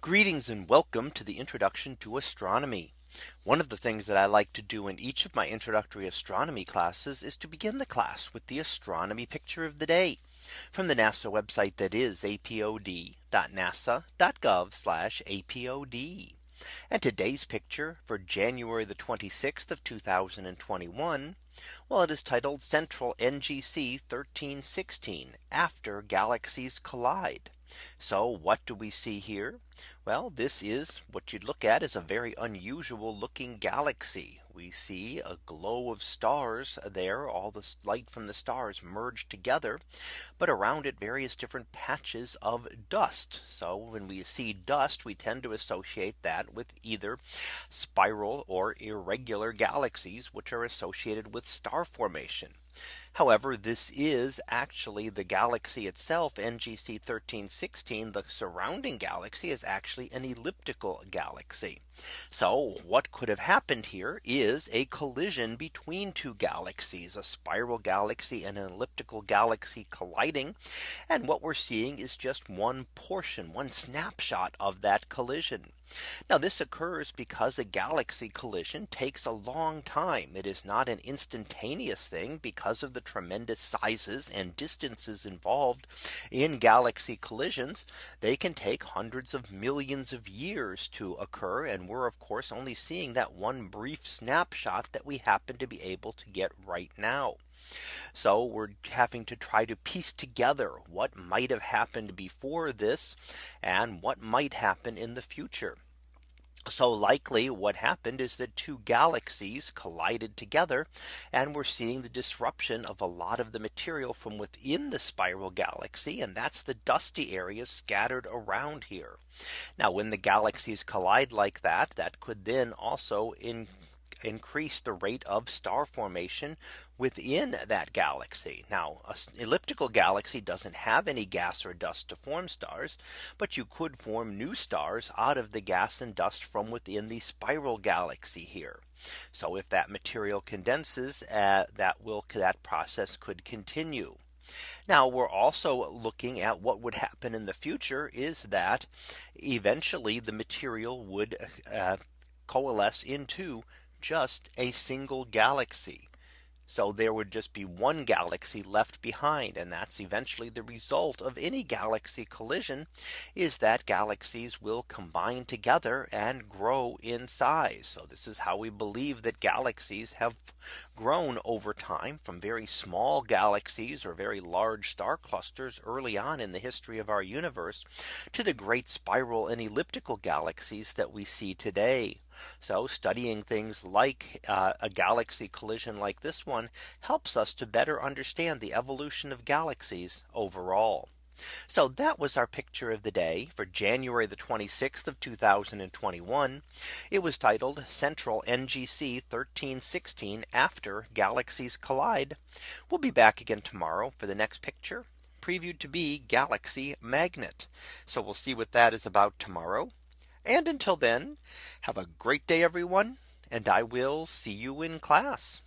Greetings and welcome to the introduction to astronomy. One of the things that I like to do in each of my introductory astronomy classes is to begin the class with the astronomy picture of the day from the NASA website that is apod.nasa.gov apod. And today's picture for January the 26th of 2021. Well, it is titled Central NGC 1316 after galaxies collide. So what do we see here? Well, this is what you'd look at is a very unusual looking galaxy. We see a glow of stars there, all the light from the stars merged together, but around it various different patches of dust. So when we see dust, we tend to associate that with either spiral or irregular galaxies, which are associated with star formation. However, this is actually the galaxy itself NGC 1316 the surrounding galaxy is actually an elliptical galaxy. So what could have happened here is a collision between two galaxies a spiral galaxy and an elliptical galaxy colliding. And what we're seeing is just one portion one snapshot of that collision. Now this occurs because a galaxy collision takes a long time. It is not an instantaneous thing because of the tremendous sizes and distances involved in galaxy collisions. They can take hundreds of millions of years to occur. And we're of course only seeing that one brief snapshot that we happen to be able to get right now. So we're having to try to piece together what might have happened before this and what might happen in the future. So likely what happened is that two galaxies collided together and we're seeing the disruption of a lot of the material from within the spiral galaxy and that's the dusty areas scattered around here. Now when the galaxies collide like that that could then also in increase the rate of star formation within that galaxy. Now an elliptical galaxy doesn't have any gas or dust to form stars. But you could form new stars out of the gas and dust from within the spiral galaxy here. So if that material condenses uh, that will that process could continue. Now we're also looking at what would happen in the future is that eventually the material would uh, coalesce into just a single galaxy. So there would just be one galaxy left behind. And that's eventually the result of any galaxy collision is that galaxies will combine together and grow in size. So this is how we believe that galaxies have grown over time from very small galaxies or very large star clusters early on in the history of our universe to the great spiral and elliptical galaxies that we see today. So studying things like uh, a galaxy collision like this one helps us to better understand the evolution of galaxies overall. So that was our picture of the day for January the 26th of 2021. It was titled Central NGC 1316 after galaxies collide. We'll be back again tomorrow for the next picture previewed to be galaxy magnet. So we'll see what that is about tomorrow. And until then, have a great day, everyone. And I will see you in class.